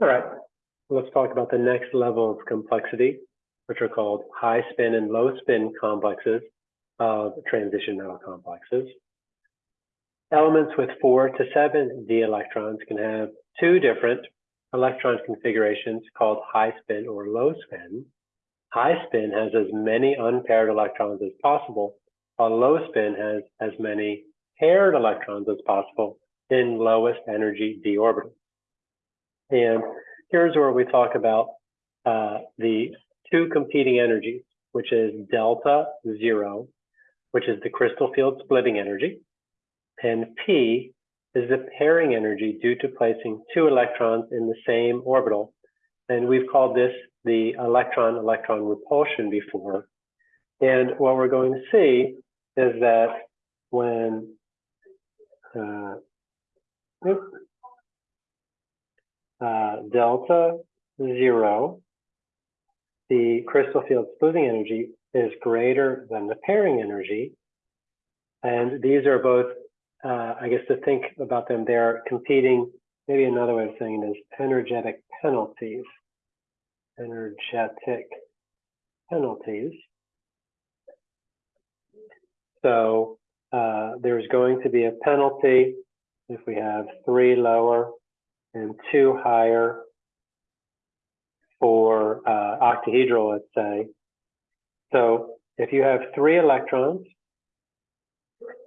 All right, let's talk about the next level of complexity, which are called high spin and low spin complexes of transition metal complexes. Elements with four to seven d electrons can have two different electron configurations called high spin or low spin. High spin has as many unpaired electrons as possible, while low spin has as many paired electrons as possible in lowest energy d orbital. And here's where we talk about uh, the two competing energies, which is delta zero, which is the crystal field splitting energy, and P is the pairing energy due to placing two electrons in the same orbital. And we've called this the electron-electron repulsion before. And what we're going to see is that when uh, uh, delta zero, the crystal field splitting energy is greater than the pairing energy. And these are both, uh, I guess to think about them, they're competing, maybe another way of saying it is energetic penalties. Energetic penalties. So uh, there's going to be a penalty if we have three lower and two higher for uh, octahedral, let's say. So if you have three electrons,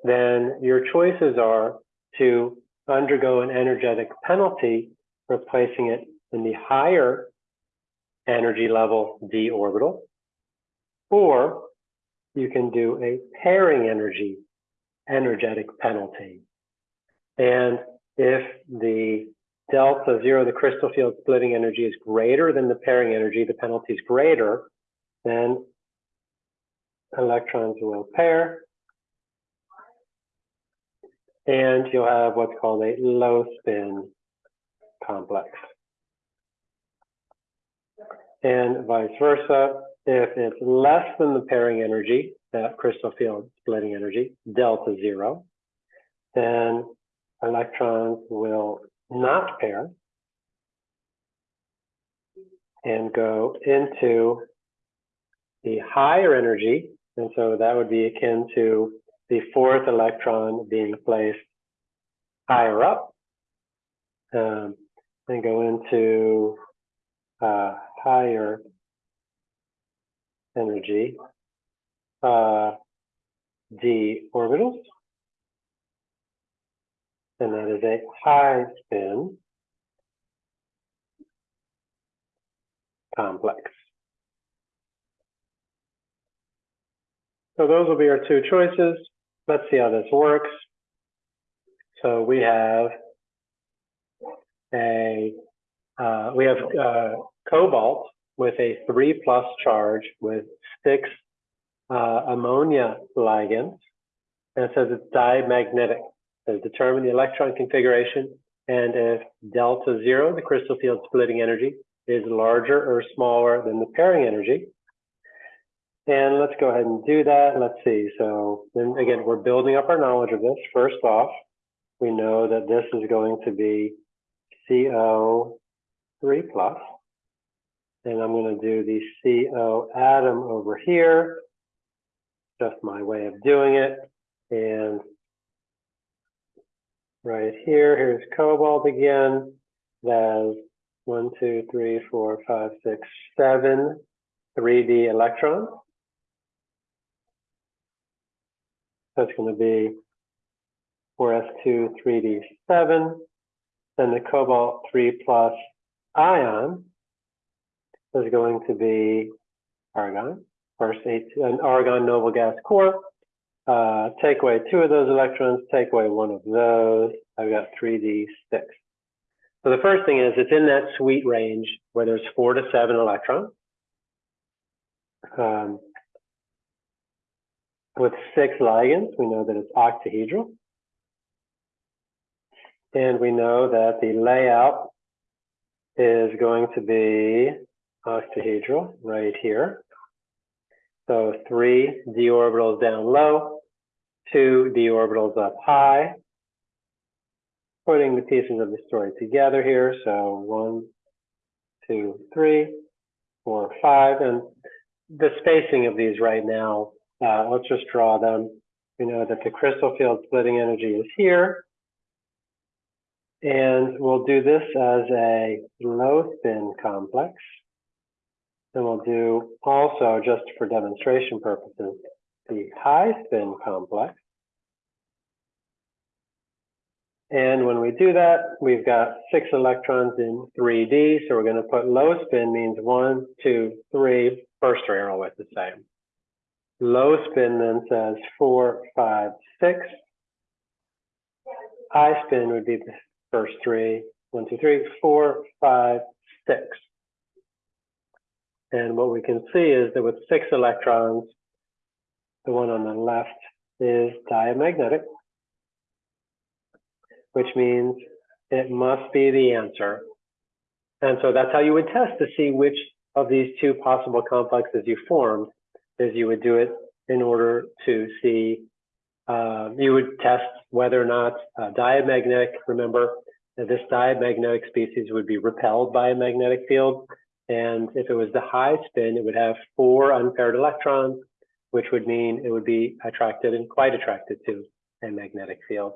then your choices are to undergo an energetic penalty, replacing it in the higher energy level d orbital, or you can do a pairing energy energetic penalty. And if the delta zero, the crystal field splitting energy is greater than the pairing energy, the penalty is greater, then electrons will pair. And you'll have what's called a low spin complex. And vice versa, if it's less than the pairing energy, that crystal field splitting energy, delta zero, then electrons will not pair and go into the higher energy. And so that would be akin to the fourth electron being placed higher up um, and go into uh, higher energy uh, d orbitals and that is a high spin complex. So those will be our two choices. Let's see how this works. So we have a uh, we have uh, cobalt with a three plus charge with six uh, ammonia ligands, and it says it's diamagnetic. So determine the electron configuration and if delta zero, the crystal field splitting energy, is larger or smaller than the pairing energy. And let's go ahead and do that. Let's see. So then again, we're building up our knowledge of this. First off, we know that this is going to be CO3 plus. And I'm going to do the CO atom over here. Just my way of doing it. And right here. Here's cobalt again. There's one, two, three, four, five, six, seven 3D electrons. That's going to be 4s2 3d7. Then the cobalt 3 plus ion is going to be argon, first eight, an argon noble gas core. Uh, take away two of those electrons, take away one of those. I've got 3d6. So the first thing is it's in that sweet range where there's four to seven electrons. Um, with six ligands, we know that it's octahedral. And we know that the layout is going to be octahedral right here. So three d orbitals down low, two d orbitals up high. Putting the pieces of the story together here. So one, two, three, four, five, and the spacing of these right now, uh, let's just draw them. We know that the crystal field splitting energy is here. And we'll do this as a low spin complex. And we'll do also, just for demonstration purposes, the high spin complex. And when we do that, we've got six electrons in 3D. So we're going to put low spin means one, two, three. First three are always the same. Low spin then says four, five, six. High spin would be the first three. One, two, three, four, five, six. And what we can see is that with six electrons, the one on the left is diamagnetic, which means it must be the answer. And so that's how you would test to see which of these two possible complexes you formed, is you would do it in order to see, uh, you would test whether or not uh, diamagnetic, remember, this diamagnetic species would be repelled by a magnetic field. And if it was the high spin, it would have four unpaired electrons, which would mean it would be attracted and quite attracted to a magnetic field.